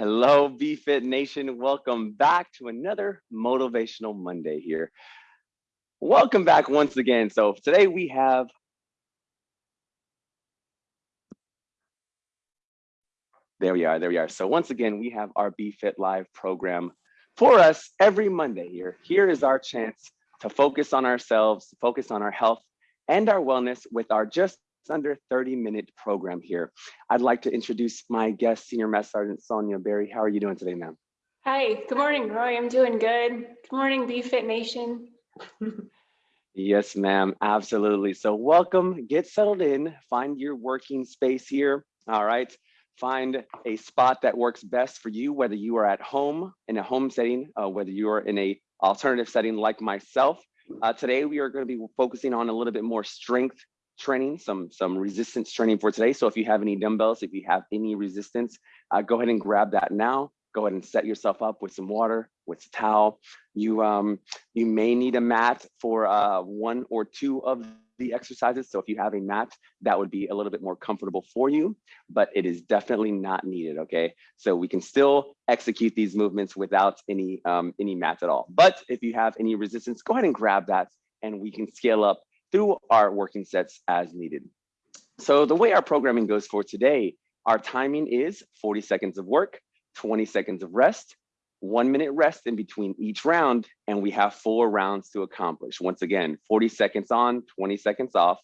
Hello, BFit Nation. Welcome back to another Motivational Monday here. Welcome back once again. So today we have There we are, there we are. So once again, we have our BFit Live program for us every Monday here. Here is our chance to focus on ourselves, focus on our health and our wellness with our just under 30 minute program here. I'd like to introduce my guest, Senior Master Sergeant Sonia Berry. How are you doing today, ma'am? Hi, good morning, Roy. I'm doing good. Good morning, BFit Nation. yes, ma'am, absolutely. So welcome, get settled in, find your working space here. All right, find a spot that works best for you, whether you are at home in a home setting, uh, whether you are in a alternative setting like myself. Uh, today, we are going to be focusing on a little bit more strength training, some, some resistance training for today. So if you have any dumbbells, if you have any resistance, uh, go ahead and grab that now. Go ahead and set yourself up with some water, with a towel. You, um, you may need a mat for uh, one or two of the exercises. So if you have a mat, that would be a little bit more comfortable for you, but it is definitely not needed, okay? So we can still execute these movements without any, um, any mats at all. But if you have any resistance, go ahead and grab that and we can scale up through our working sets as needed. So the way our programming goes for today, our timing is 40 seconds of work, 20 seconds of rest, one minute rest in between each round, and we have four rounds to accomplish. Once again, 40 seconds on, 20 seconds off,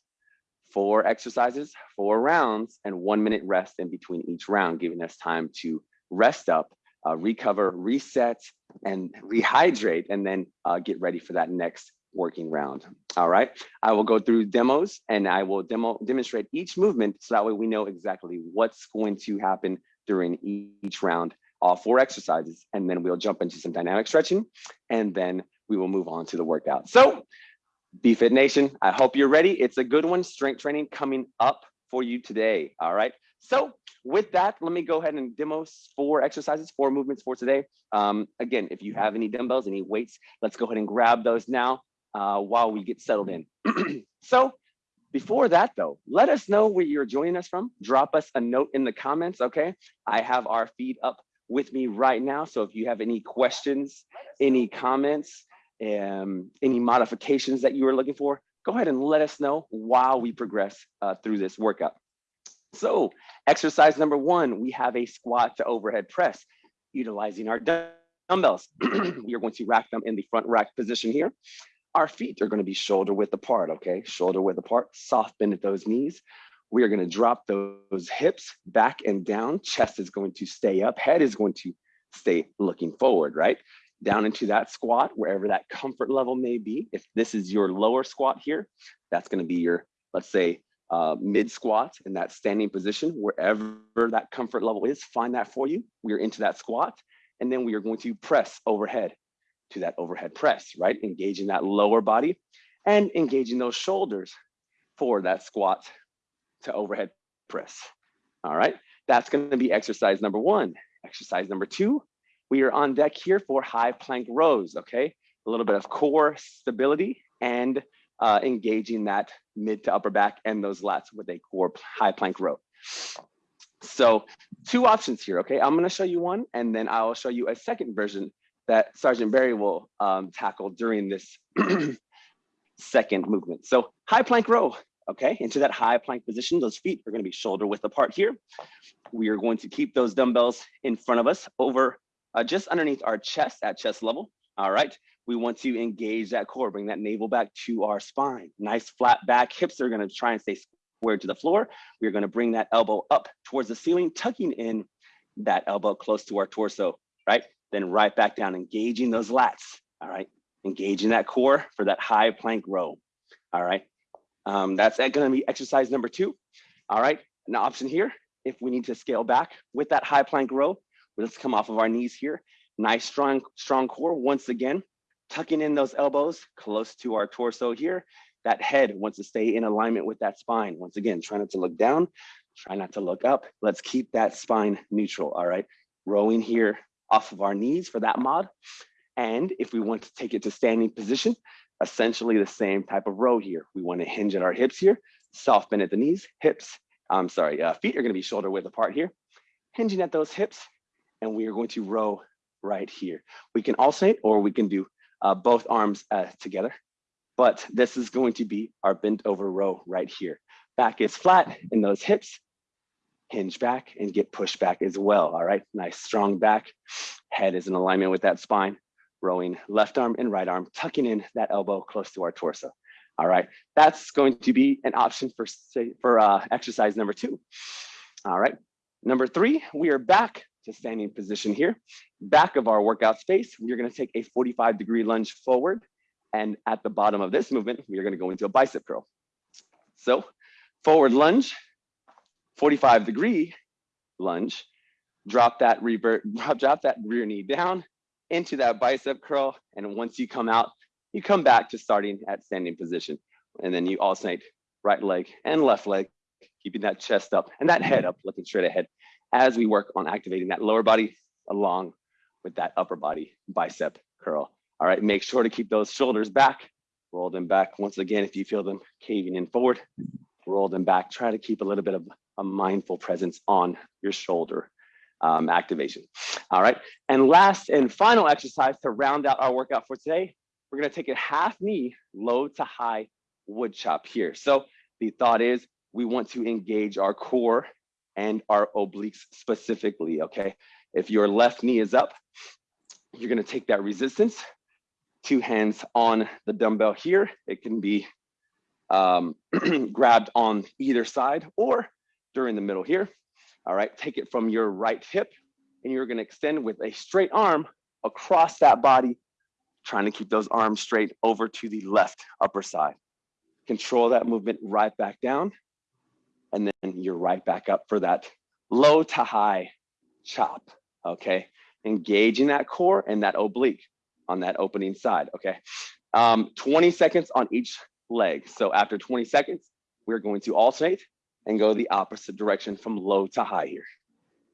four exercises, four rounds, and one minute rest in between each round, giving us time to rest up, uh, recover, reset, and rehydrate, and then uh, get ready for that next working round. All right, I will go through demos and I will demo demonstrate each movement so that way we know exactly what's going to happen during each round, all four exercises, and then we'll jump into some dynamic stretching and then we will move on to the workout. So BFit Nation, I hope you're ready. It's a good one, strength training coming up for you today. All right. So with that, let me go ahead and demo four exercises, four movements for today. Um, again, if you have any dumbbells, any weights, let's go ahead and grab those now uh, while we get settled in. so before that though, let us know where you're joining us from. Drop us a note in the comments, okay? I have our feed up with me right now. So if you have any questions, any comments, um, any modifications that you are looking for, go ahead and let us know while we progress uh, through this workout. So exercise number one, we have a squat to overhead press utilizing our dumbbells. we are going to rack them in the front rack position here. Our feet are going to be shoulder width apart, okay? Shoulder width apart, soft bend at those knees. We are going to drop those hips back and down. Chest is going to stay up. Head is going to stay looking forward, right? Down into that squat, wherever that comfort level may be. If this is your lower squat here, that's going to be your, let's say, uh, mid squat in that standing position, wherever that comfort level is, find that for you. We are into that squat, and then we are going to press overhead to that overhead press, right? Engaging that lower body and engaging those shoulders for that squat to overhead press. All right, that's gonna be exercise number one. Exercise number two, we are on deck here for high plank rows, okay? A little bit of core stability and uh, engaging that mid to upper back and those lats with a core high plank row. So two options here, okay? I'm gonna show you one and then I'll show you a second version that Sergeant Barry will um, tackle during this second movement. So high plank row, okay, into that high plank position. Those feet are gonna be shoulder width apart here. We are going to keep those dumbbells in front of us over uh, just underneath our chest at chest level. All right, we want to engage that core, bring that navel back to our spine. Nice flat back, hips are gonna try and stay square to the floor. We're gonna bring that elbow up towards the ceiling, tucking in that elbow close to our torso, right? Then right back down, engaging those lats, all right? Engaging that core for that high plank row, all right? Um, that's gonna be exercise number two, all right? An option here, if we need to scale back with that high plank row, let's come off of our knees here. Nice, strong, strong core. Once again, tucking in those elbows close to our torso here. That head wants to stay in alignment with that spine. Once again, try not to look down, try not to look up. Let's keep that spine neutral, all right? Rowing here, off of our knees for that mod. And if we want to take it to standing position, essentially the same type of row here. We want to hinge at our hips here, soft bend at the knees, hips, I'm sorry, uh, feet are going to be shoulder width apart here. Hinging at those hips and we are going to row right here. We can alternate or we can do uh, both arms uh, together, but this is going to be our bent over row right here. Back is flat in those hips, hinge back and get pushed back as well. All right, nice strong back. Head is in alignment with that spine, rowing left arm and right arm, tucking in that elbow close to our torso. All right, that's going to be an option for, say, for uh, exercise number two. All right, number three, we are back to standing position here. Back of our workout space, we're gonna take a 45 degree lunge forward. And at the bottom of this movement, we are gonna go into a bicep curl. So forward lunge, 45 degree lunge, drop that revert, drop that rear knee down into that bicep curl. And once you come out, you come back to starting at standing position. And then you alternate right leg and left leg, keeping that chest up and that head up, looking straight ahead as we work on activating that lower body along with that upper body bicep curl. All right, make sure to keep those shoulders back, roll them back. Once again, if you feel them caving in forward, roll them back. Try to keep a little bit of a mindful presence on your shoulder um, activation. All right, and last and final exercise to round out our workout for today, we're gonna take a half knee, low to high wood chop here. So the thought is we want to engage our core and our obliques specifically, okay? If your left knee is up, you're gonna take that resistance, two hands on the dumbbell here. It can be um, grabbed on either side or during the middle here. All right, take it from your right hip and you're gonna extend with a straight arm across that body, trying to keep those arms straight over to the left upper side. Control that movement right back down and then you're right back up for that low to high chop, okay? Engaging that core and that oblique on that opening side, okay? Um, 20 seconds on each leg. So after 20 seconds, we're going to alternate and go the opposite direction from low to high here.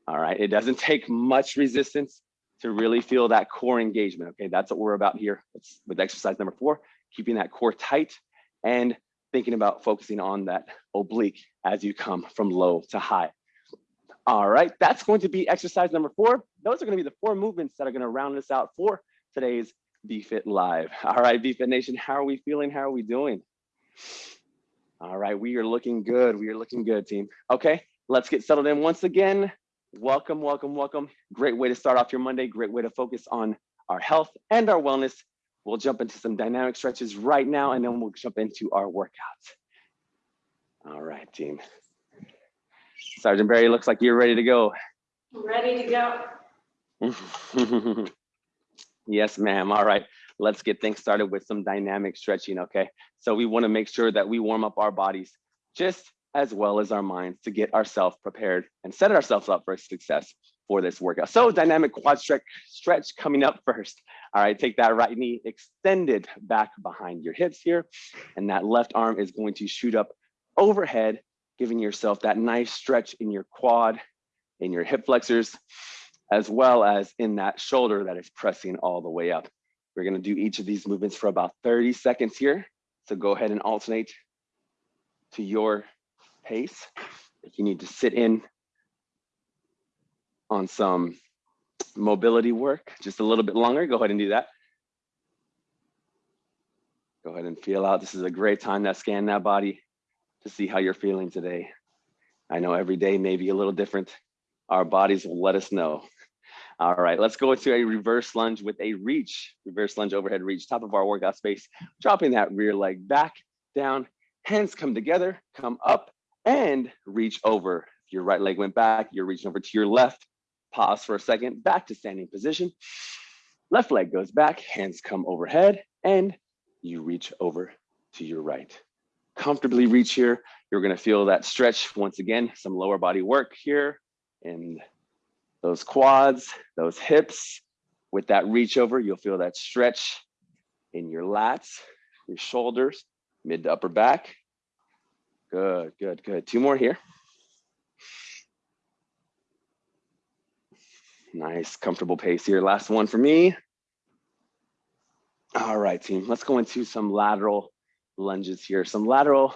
All right, it doesn't take much resistance to really feel that core engagement, okay? That's what we're about here it's with exercise number four, keeping that core tight and thinking about focusing on that oblique as you come from low to high. All right, that's going to be exercise number four. Those are gonna be the four movements that are gonna round us out for today's BFit Live. All right, BFit Nation, how are we feeling? How are we doing? All right, we are looking good. We are looking good, team. Okay, let's get settled in once again. Welcome, welcome, welcome. Great way to start off your Monday. Great way to focus on our health and our wellness We'll jump into some dynamic stretches right now, and then we'll jump into our workouts. All right, team. Sergeant Barry, looks like you're ready to go. Ready to go. yes, ma'am. All right, let's get things started with some dynamic stretching, okay? So we wanna make sure that we warm up our bodies just as well as our minds to get ourselves prepared and set ourselves up for success for this workout. So dynamic quad stretch, stretch coming up first. All right, take that right knee extended back behind your hips here. And that left arm is going to shoot up overhead, giving yourself that nice stretch in your quad, in your hip flexors, as well as in that shoulder that is pressing all the way up. We're gonna do each of these movements for about 30 seconds here. So go ahead and alternate to your pace. If you need to sit in on some mobility work just a little bit longer, go ahead and do that. Go ahead and feel out. This is a great time to scan that body to see how you're feeling today. I know every day may be a little different. Our bodies will let us know. All right, let's go into a reverse lunge with a reach, reverse lunge overhead reach, top of our workout space, dropping that rear leg back, down, hands come together, come up and reach over. If your right leg went back, you're reaching over to your left, Pause for a second, back to standing position. Left leg goes back, hands come overhead, and you reach over to your right. Comfortably reach here. You're gonna feel that stretch once again, some lower body work here in those quads, those hips. With that reach over, you'll feel that stretch in your lats, your shoulders, mid to upper back. Good, good, good. Two more here. Nice, comfortable pace here. Last one for me. All right, team, let's go into some lateral lunges here, some lateral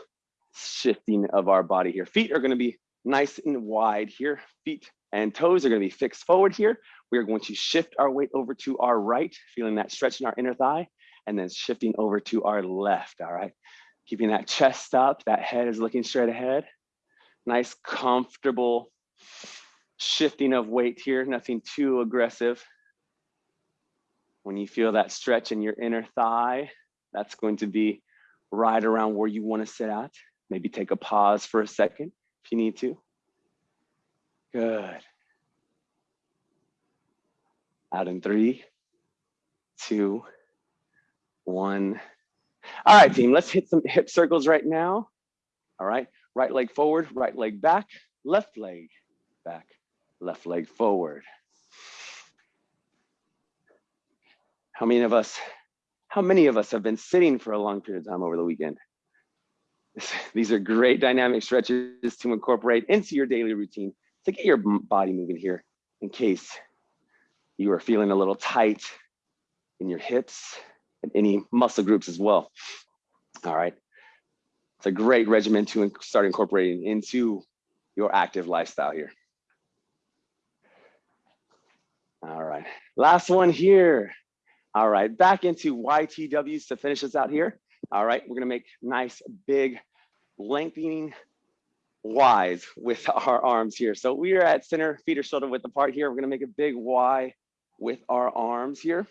shifting of our body here. Feet are gonna be nice and wide here. Feet and toes are gonna be fixed forward here. We are going to shift our weight over to our right, feeling that stretch in our inner thigh, and then shifting over to our left, all right? Keeping that chest up, that head is looking straight ahead. Nice, comfortable shifting of weight here, nothing too aggressive. When you feel that stretch in your inner thigh, that's going to be right around where you wanna sit at. Maybe take a pause for a second if you need to. Good. Out in three, two, one. All right, team, let's hit some hip circles right now. All right, right leg forward, right leg back, left leg back, left leg forward. How many of us, how many of us have been sitting for a long period of time over the weekend? These are great dynamic stretches to incorporate into your daily routine to get your body moving here in case you are feeling a little tight in your hips and any muscle groups as well. All right. It's a great regimen to start incorporating into your active lifestyle here. All right, last one here. All right, back into YTWs to finish us out here. All right, we're gonna make nice, big, lengthening Ys with our arms here. So we are at center, feet are shoulder width apart here. We're gonna make a big Y with our arms here.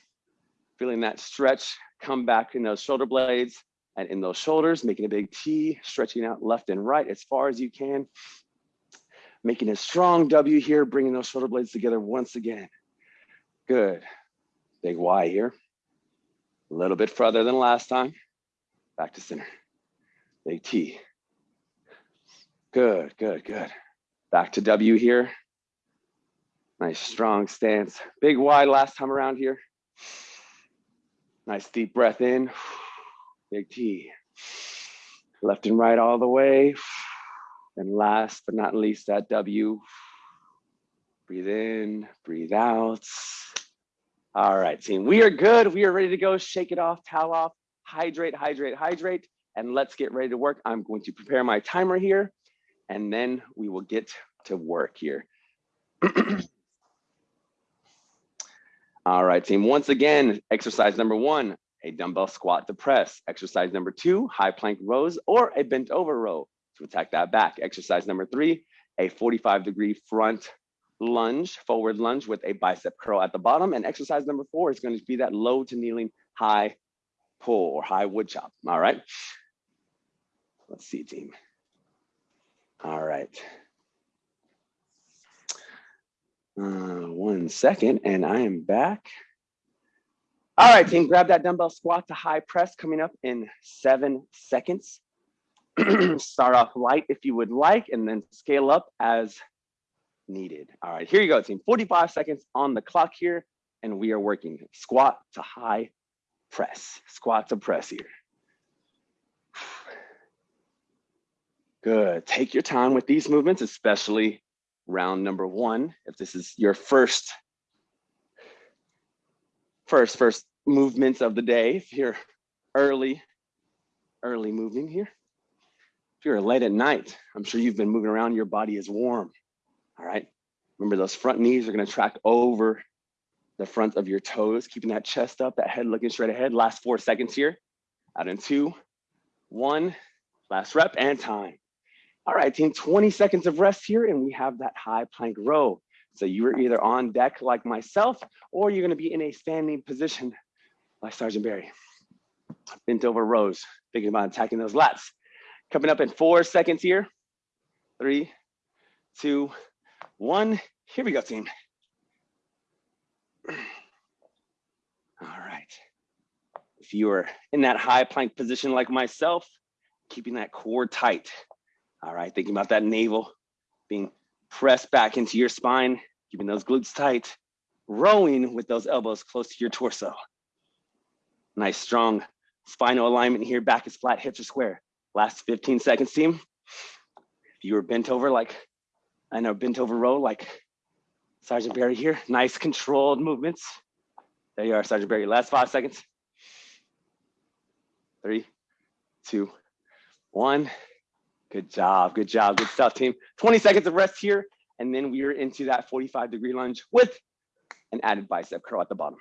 Feeling that stretch come back in those shoulder blades and in those shoulders, making a big T, stretching out left and right as far as you can. Making a strong W here, bringing those shoulder blades together once again. Good. Big Y here. A little bit further than last time. Back to center. Big T. Good, good, good. Back to W here. Nice strong stance. Big Y last time around here. Nice deep breath in. Big T. Left and right all the way. And last but not least, that W. Breathe in, breathe out. All right, team, we are good. We are ready to go. Shake it off, towel off, hydrate, hydrate, hydrate, and let's get ready to work. I'm going to prepare my timer here, and then we will get to work here. All right, team. Once again, exercise number one, a dumbbell squat to press. Exercise number two, high plank rows or a bent over row to attack that back. Exercise number three, a 45 degree front lunge, forward lunge with a bicep curl at the bottom. And exercise number four is going to be that low to kneeling high pull or high wood chop. All right. Let's see, team. All right. Uh, one second, and I am back. All right, team, grab that dumbbell squat to high press coming up in seven seconds. Start off light if you would like, and then scale up as needed. All right, here you go, team. 45 seconds on the clock here, and we are working squat to high press, squat to press here. Good, take your time with these movements, especially round number one. If this is your first, first, first movements of the day, if you're early, early moving here. If you're late at night, I'm sure you've been moving around, your body is warm. All right. Remember those front knees are gonna track over the front of your toes, keeping that chest up, that head looking straight ahead. Last four seconds here. Out in two, one, last rep and time. All right, team, 20 seconds of rest here and we have that high plank row. So you're either on deck like myself, or you're gonna be in a standing position like Sergeant Barry. Bent over rows, thinking about attacking those lats. Coming up in four seconds here. Three, two, one. Here we go, team. All right. If you are in that high plank position like myself, keeping that core tight. All right, thinking about that navel being pressed back into your spine, keeping those glutes tight, rowing with those elbows close to your torso. Nice strong spinal alignment here, back is flat, hips are square. Last 15 seconds, team. If you were bent over like I know bent over row like Sergeant Barry here. Nice controlled movements. There you are, Sergeant Barry. Last five seconds. Three, two, one. Good job, good job, good stuff, team. 20 seconds of rest here, and then we are into that 45 degree lunge with an added bicep curl at the bottom.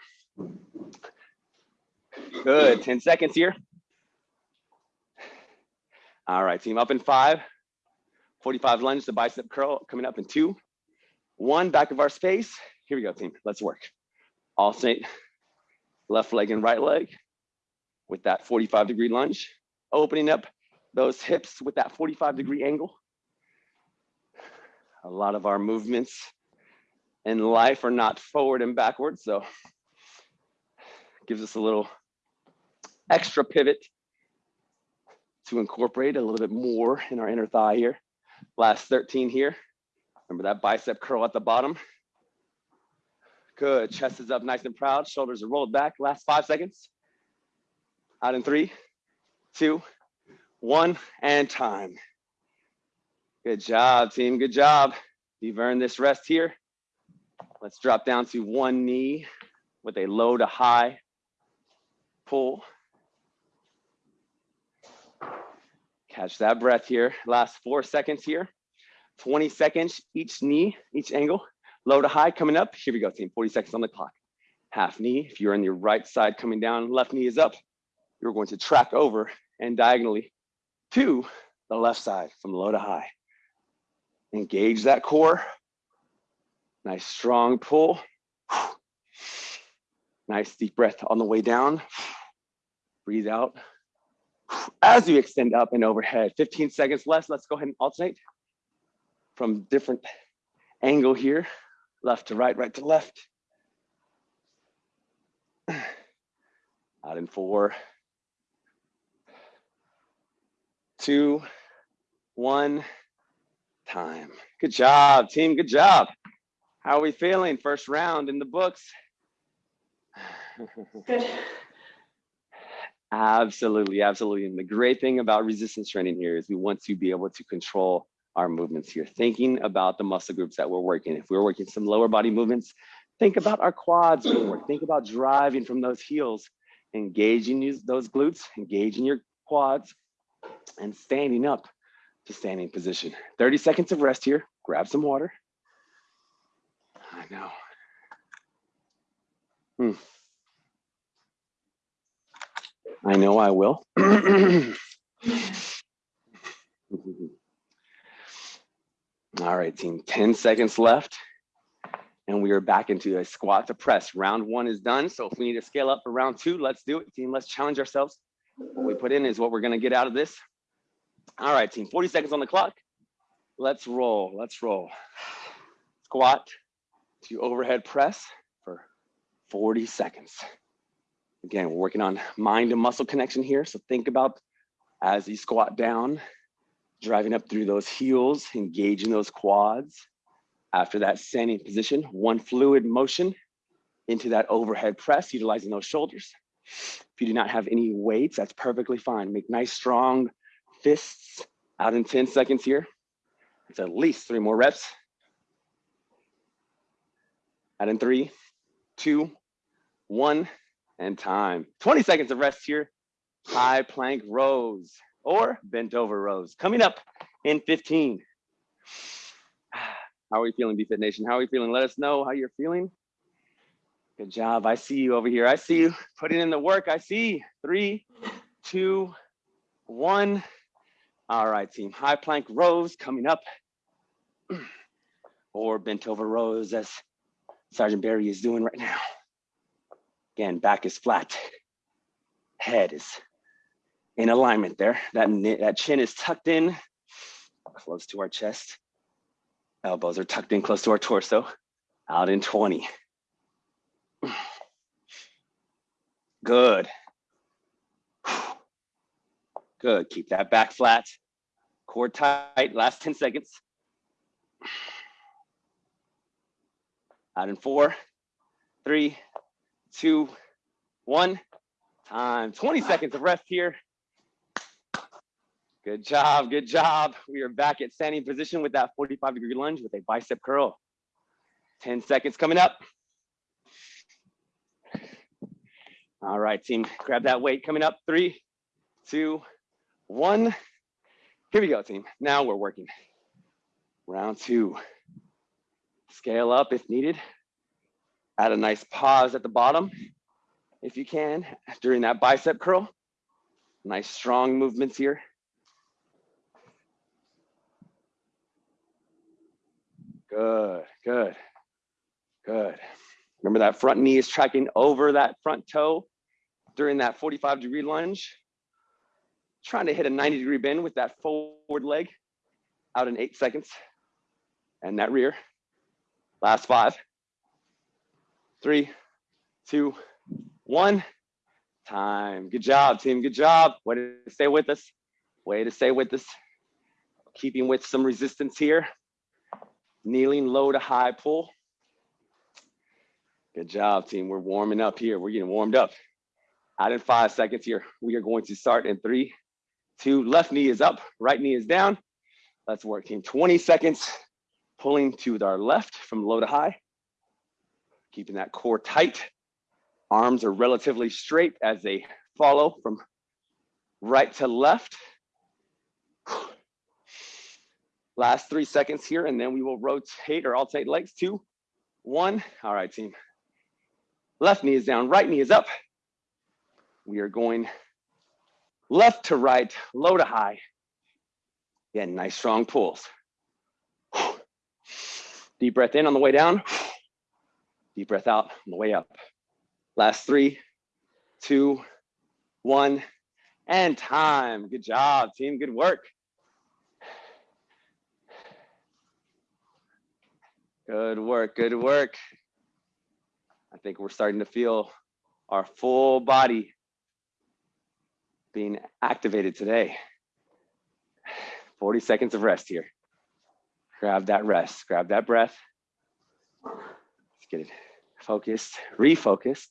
Good, 10 seconds here. All right, team, up in five. 45 lunge, the bicep curl coming up in two. One, back of our space. Here we go, team, let's work. Alternate left leg and right leg with that 45 degree lunge, opening up those hips with that 45 degree angle. A lot of our movements in life are not forward and backwards, so gives us a little extra pivot to incorporate a little bit more in our inner thigh here. Last 13 here. Remember that bicep curl at the bottom. Good, chest is up nice and proud, shoulders are rolled back. Last five seconds. Out in three, two, one, and time. Good job, team, good job. You've earned this rest here. Let's drop down to one knee with a low to high pull. Catch that breath here. Last four seconds here. 20 seconds each knee, each angle. Low to high coming up. Here we go, team. 40 seconds on the clock. Half knee. If you're on your right side coming down, left knee is up. You're going to track over and diagonally to the left side from low to high. Engage that core. Nice strong pull. Nice deep breath on the way down. Breathe out as you extend up and overhead. 15 seconds left. Let's go ahead and alternate from different angle here. Left to right, right to left. Out in four, two, one, time. Good job, team. Good job. How are we feeling? First round in the books. Good. Absolutely, absolutely. And the great thing about resistance training here is we want to be able to control our movements here, thinking about the muscle groups that we're working. If we're working some lower body movements, think about our quads being. Think about driving from those heels, engaging those glutes, engaging your quads, and standing up to standing position. 30 seconds of rest here. Grab some water. I know. Hmm. I know I will. All right, team, 10 seconds left. And we are back into a squat to press. Round one is done. So if we need to scale up for round two, let's do it, team. Let's challenge ourselves. What we put in is what we're gonna get out of this. All right, team, 40 seconds on the clock. Let's roll, let's roll. Squat to overhead press for 40 seconds. Again, we're working on mind and muscle connection here. So think about as you squat down, driving up through those heels, engaging those quads. After that standing position, one fluid motion into that overhead press, utilizing those shoulders. If you do not have any weights, that's perfectly fine. Make nice strong fists out in 10 seconds here. It's at least three more reps. Out in three, two, one and time. 20 seconds of rest here. High plank rows or bent over rows. Coming up in 15. How are we feeling, BFit Nation? How are we feeling? Let us know how you're feeling. Good job. I see you over here. I see you putting in the work. I see three, two, one. All right, team. High plank rows coming up or bent over rows as Sergeant Barry is doing right now. Again, back is flat. Head is in alignment there. That, that chin is tucked in close to our chest. Elbows are tucked in close to our torso. Out in 20. Good. Good, keep that back flat. Core tight, last 10 seconds. Out in four, three, two, one. Time. 20 seconds of rest here. Good job, good job. We are back at standing position with that 45 degree lunge with a bicep curl. 10 seconds coming up. All right, team, grab that weight coming up. Three, two, one. Here we go, team. Now we're working. Round two. Scale up if needed. Add a nice pause at the bottom if you can during that bicep curl. Nice strong movements here. Good, good, good. Remember that front knee is tracking over that front toe during that 45 degree lunge. Trying to hit a 90 degree bend with that forward leg out in eight seconds. And that rear. Last five, three, two, one. Time. Good job, team. Good job. Way to stay with us. Way to stay with us. Keeping with some resistance here. Kneeling low to high pull. Good job, team. We're warming up here. We're getting warmed up. Out in five seconds here. We are going to start in three, two, left knee is up, right knee is down. Let's work, team. 20 seconds, pulling to our left from low to high. Keeping that core tight. Arms are relatively straight as they follow from right to left. Last three seconds here, and then we will rotate or alternate legs. Two, one. All right, team. Left knee is down, right knee is up. We are going left to right, low to high. Again, nice strong pulls. Deep breath in on the way down. Deep breath out on the way up. Last three, two, one, and time. Good job, team. Good work. Good work. Good work. I think we're starting to feel our full body being activated today. 40 seconds of rest here. Grab that rest, grab that breath. Let's get it focused, refocused,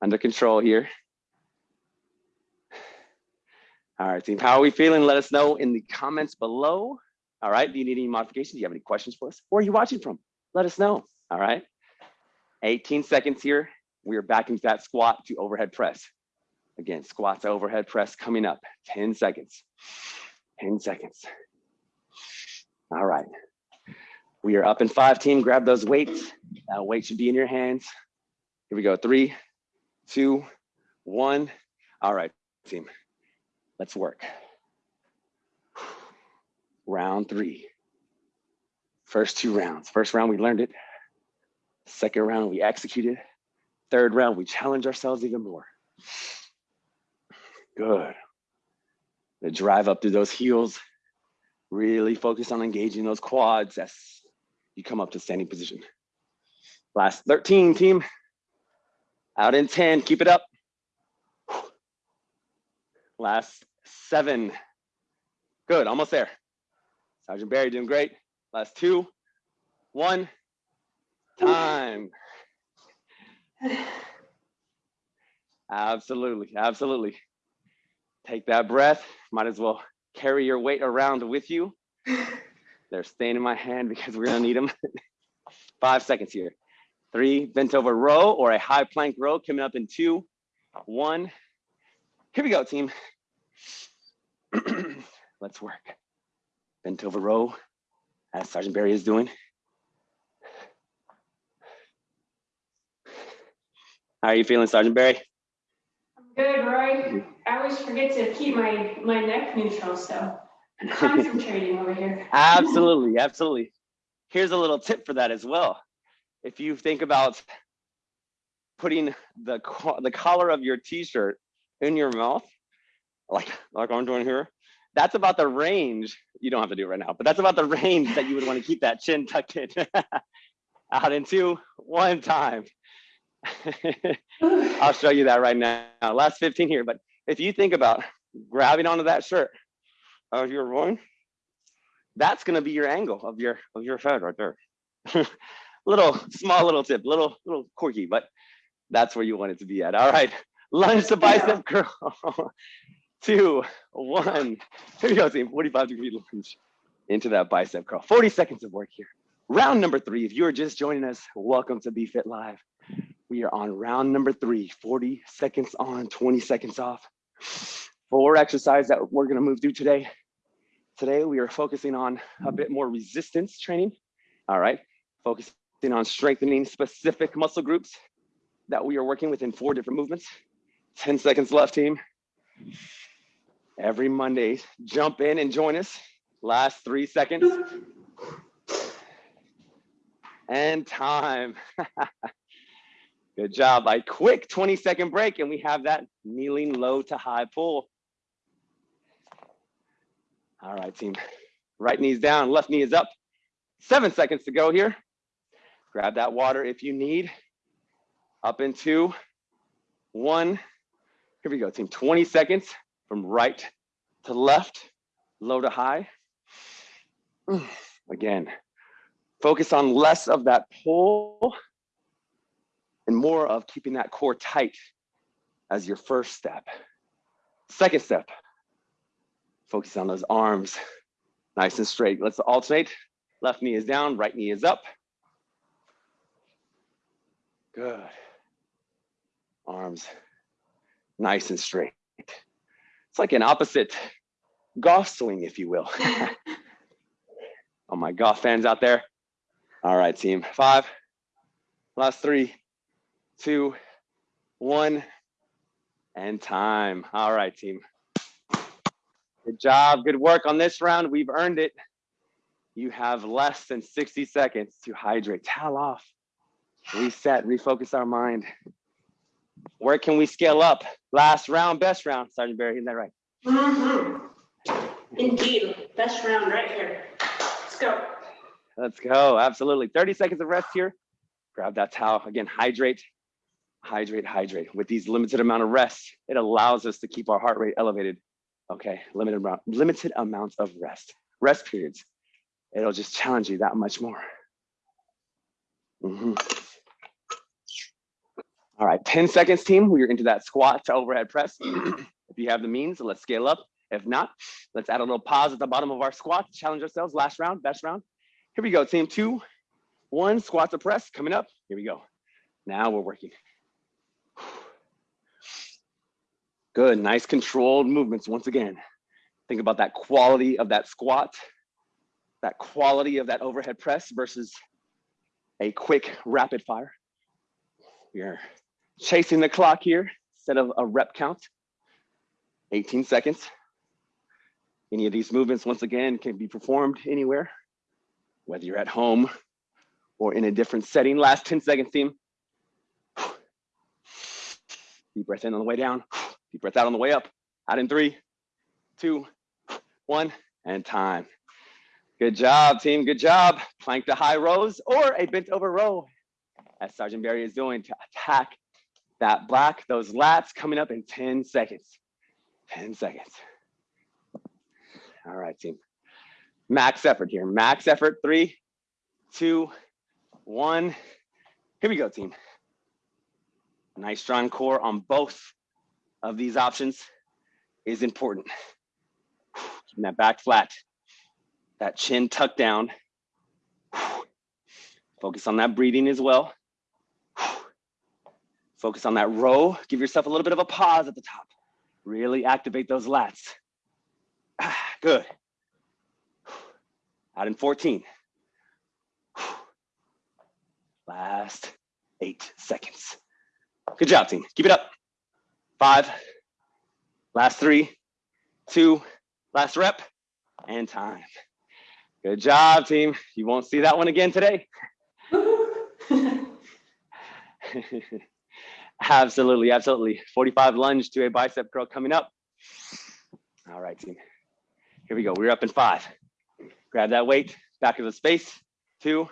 under control here. All right, team, how are we feeling? Let us know in the comments below. All right, do you need any modifications? Do you have any questions for us? Where are you watching from? Let us know, all right? 18 seconds here. We are back into that squat to overhead press. Again, squats, overhead press coming up, 10 seconds, 10 seconds. All right, we are up in five team, grab those weights. That weight should be in your hands. Here we go, three, two, one. All right, team, let's work. Round three. First two rounds. First round, we learned it. Second round, we executed. Third round, we challenge ourselves even more. Good. The drive up through those heels. Really focus on engaging those quads as you come up to standing position. Last 13, team. Out in 10, keep it up. Last seven. Good, almost there. Sergeant Barry doing great. Last two, one, time. Absolutely, absolutely. Take that breath. Might as well carry your weight around with you. They're staying in my hand because we're gonna need them. Five seconds here. Three, bent over row or a high plank row coming up in two, one. Here we go, team. Let's work. Bent over row, as Sergeant Barry is doing. How are you feeling, Sergeant Barry? Good, Roy. I always forget to keep my, my neck neutral, so I'm concentrating over here. Absolutely, absolutely. Here's a little tip for that as well. If you think about putting the the collar of your t-shirt in your mouth, like like I'm doing here, that's about the range. You don't have to do it right now, but that's about the range that you would want to keep that chin tucked in. Out in two, one time. I'll show you that right now. Last 15 here, but if you think about grabbing onto that shirt of your groin, that's going to be your angle of your of your head right there. little small little tip, little little quirky, but that's where you want it to be at. All right, lunge the bicep curl. Two, one. Here we go, team. 45 degree lunge into that bicep curl. 40 seconds of work here. Round number three. If you are just joining us, welcome to BFit Live. We are on round number three, 40 seconds on, 20 seconds off. Four exercises that we're gonna move through today. Today, we are focusing on a bit more resistance training. All right, focusing on strengthening specific muscle groups that we are working with in four different movements. 10 seconds left, team. Every Monday, jump in and join us. Last three seconds. And time. Good job. A quick 20 second break, and we have that kneeling low to high pull. All right, team. Right knee's down, left knee is up. Seven seconds to go here. Grab that water if you need. Up in two, one. Here we go, team. 20 seconds from right to left, low to high. Again, focus on less of that pull and more of keeping that core tight as your first step. Second step, focus on those arms nice and straight. Let's alternate. Left knee is down, right knee is up. Good. Arms nice and straight. It's like an opposite golf swing, if you will. All my golf fans out there. All right, team. Five, last three, two, one, and time. All right, team. Good job. Good work on this round. We've earned it. You have less than 60 seconds to hydrate, towel off, reset, refocus our mind. Where can we scale up? Last round, best round. Sergeant Barry, isn't that right? Mhm. Indeed, best round right here. Let's go. Let's go. Absolutely. 30 seconds of rest here. Grab that towel. Again, hydrate, hydrate, hydrate. With these limited amount of rest, it allows us to keep our heart rate elevated. Okay, limited amount, limited amounts of rest. Rest periods. It'll just challenge you that much more. Mhm. All right, 10 seconds team. We're into that squat to overhead press. if you have the means, let's scale up. If not, let's add a little pause at the bottom of our squat challenge ourselves. Last round, best round. Here we go, team two, one, squat to press coming up. Here we go. Now we're working. Good, nice controlled movements once again. Think about that quality of that squat, that quality of that overhead press versus a quick rapid fire. Are chasing the clock here instead of a rep count. 18 seconds. Any of these movements, once again, can be performed anywhere, whether you're at home or in a different setting. Last 10 seconds, team. Deep breath in on the way down. Deep breath out on the way up. Out in three, two, one, and time. Good job, team. Good job. Plank to high rows or a bent over row, as Sergeant Barry is doing to attack that black, those lats coming up in 10 seconds. 10 seconds. All right, team. Max effort here. Max effort. Three, two, one. Here we go, team. Nice strong core on both of these options is important. Keeping that back flat, that chin tucked down. Focus on that breathing as well. Focus on that row. Give yourself a little bit of a pause at the top. Really activate those lats. Good. Out in 14. Last eight seconds. Good job, team. Keep it up. Five, last three, two, last rep, and time. Good job, team. You won't see that one again today. absolutely, absolutely. 45 lunge to a bicep curl coming up. All right, team. Here we go. We're up in five. Grab that weight, back of the space. Two,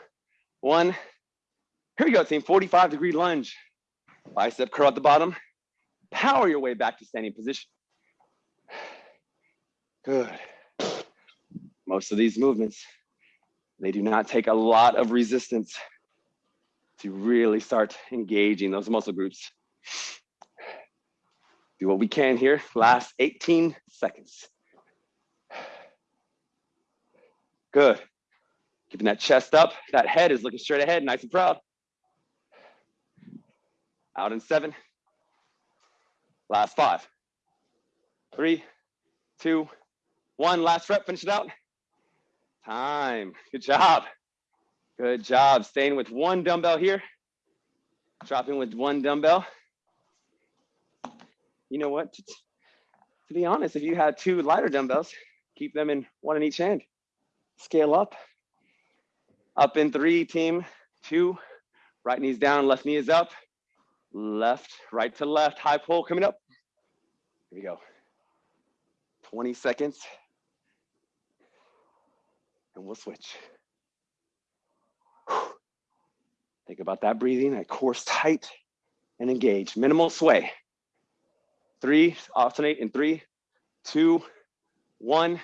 one. Here we go, team. 45 degree lunge. Bicep curl at the bottom. Power your way back to standing position. Good. Most of these movements, they do not take a lot of resistance to really start engaging those muscle groups. Do what we can here. Last 18 seconds. Good. Keeping that chest up. That head is looking straight ahead, nice and proud. Out in seven. Last five. Three, two, one, last rep, finish it out. Time, good job. Good job, staying with one dumbbell here. Dropping with one dumbbell. You know what, to, to be honest, if you had two lighter dumbbells, keep them in one in each hand. Scale up. Up in three, team, two, right knee's down, left knee is up, left, right to left, high pull coming up. Here we go. 20 seconds. And we'll switch. Think about that breathing, that course tight and engage. Minimal sway. Three, alternate in three, two, one.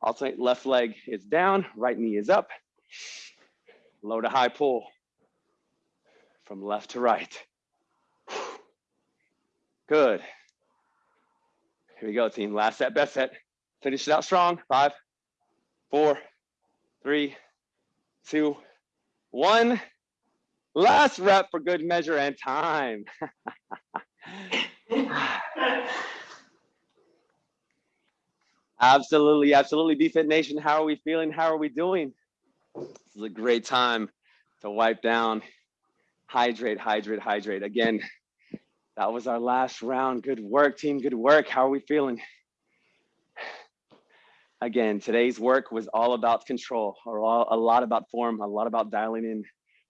Alternate left leg is down, right knee is up. Low to high pull from left to right. Good. Here we go, team. Last set, best set. Finish it out strong. Five, four, three, two, one. Last rep for good measure and time. absolutely, absolutely. BFit Nation, how are we feeling? How are we doing? This is a great time to wipe down, hydrate, hydrate, hydrate. Again, that was our last round. Good work, team. Good work. How are we feeling? Again, today's work was all about control, or all, a lot about form, a lot about dialing in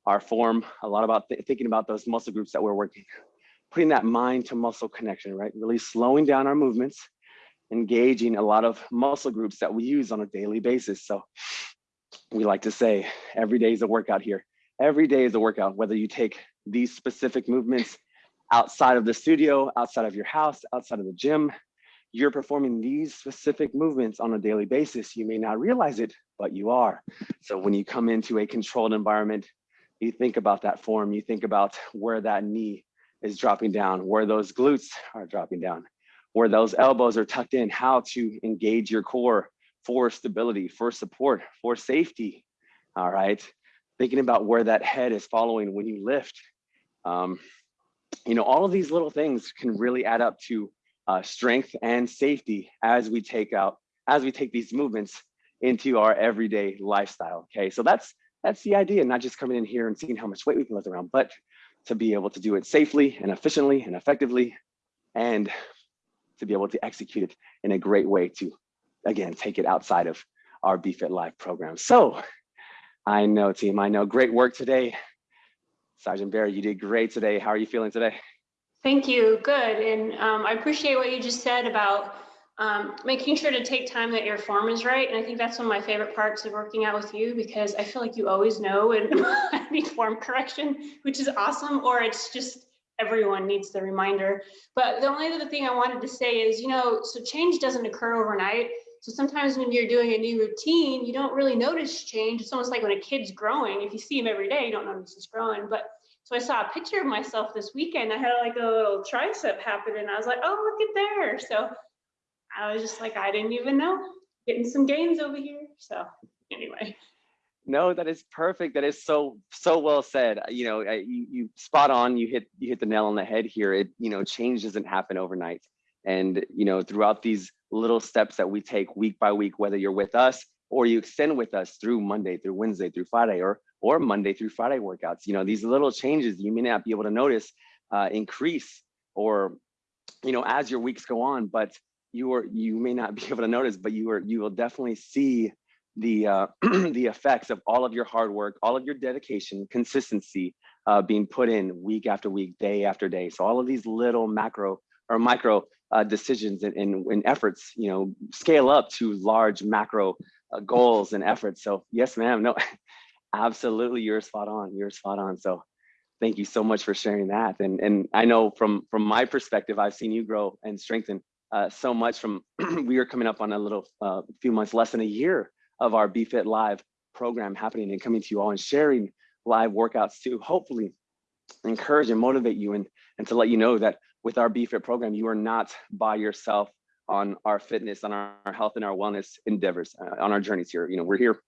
our form, a lot about th thinking about those muscle groups that we're working, putting that mind to muscle connection, right? Really slowing down our movements, engaging a lot of muscle groups that we use on a daily basis. So we like to say every day is a workout here. Every day is a workout, whether you take these specific movements outside of the studio, outside of your house, outside of the gym, you're performing these specific movements on a daily basis. You may not realize it, but you are. So when you come into a controlled environment, you think about that form, you think about where that knee is dropping down, where those glutes are dropping down, where those elbows are tucked in, how to engage your core for stability, for support, for safety. All right. Thinking about where that head is following when you lift. Um, you know, all of these little things can really add up to uh, strength and safety as we take out, as we take these movements into our everyday lifestyle. Okay, so that's that's the idea, not just coming in here and seeing how much weight we can lift around, but to be able to do it safely and efficiently and effectively, and to be able to execute it in a great way to, again, take it outside of our BFit Live program. So I know team, I know great work today. Sergeant Barry, you did great today. How are you feeling today? Thank you. Good. And um, I appreciate what you just said about um, making sure to take time that your form is right. And I think that's one of my favorite parts of working out with you because I feel like you always know and I need form correction, which is awesome. Or it's just everyone needs the reminder. But the only other thing I wanted to say is, you know, so change doesn't occur overnight. So sometimes when you're doing a new routine, you don't really notice change. It's almost like when a kid's growing. If you see him every day, you don't notice he's growing. But so I saw a picture of myself this weekend. I had like a little tricep happen, and I was like, oh, look at there. So I was just like, I didn't even know. Getting some gains over here. So anyway. No, that is perfect. That is so so well said. You know, you, you spot on. You hit you hit the nail on the head here. It you know, change doesn't happen overnight. And you know, throughout these little steps that we take week by week, whether you're with us or you extend with us through Monday, through Wednesday, through Friday, or or Monday through Friday workouts. You know, these little changes you may not be able to notice uh, increase or you know as your weeks go on, but you are you may not be able to notice, but you are you will definitely see the uh, the effects of all of your hard work, all of your dedication, consistency uh, being put in week after week, day after day. So all of these little macro or micro uh, decisions and, and, and, efforts, you know, scale up to large macro uh, goals and efforts. So yes, ma'am. No, absolutely, you're spot on. You're spot on. So thank you so much for sharing that. And and I know from from my perspective, I've seen you grow and strengthen uh, so much. From we are coming up on a little uh, few months, less than a year of our BFit Live program happening and coming to you all and sharing live workouts to hopefully encourage and motivate you and and to let you know that with our BFit program, you are not by yourself on our fitness, on our, health and our wellness endeavors, uh, on our journeys here. You know, we're here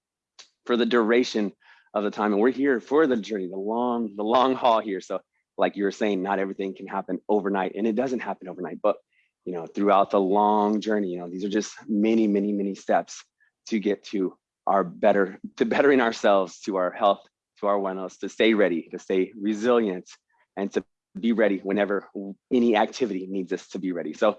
for the duration of the time and we're here for the journey, the long, the long haul here. So like you were saying, not everything can happen overnight and it doesn't happen overnight, but you know, throughout the long journey. You know, these are just many, many, many steps to get to our better, to bettering ourselves, to our health, to our wellness, to stay ready, to stay resilient, and to be ready whenever any activity needs us to be ready. So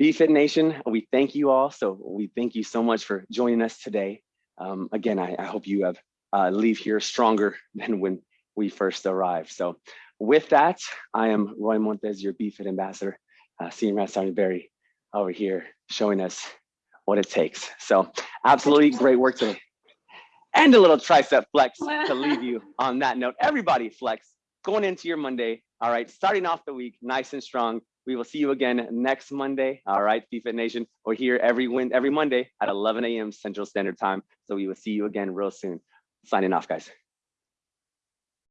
BFit Nation, we thank you all. So we thank you so much for joining us today. Um, again, I, I, hope you have uh, leave here stronger than when we first arrived. So with that, I am Roy Montes, your BFit ambassador, uh, Senior Master Sergeant Barry over here showing us what it takes. So absolutely great work today. And a little tricep flex to leave you on that note. Everybody flex going into your Monday. All right, starting off the week nice and strong. We will see you again next Monday. All right, BFit Nation. We're here every win every Monday at 11 a.m. Central Standard Time. So we will see you again real soon. Signing off, guys.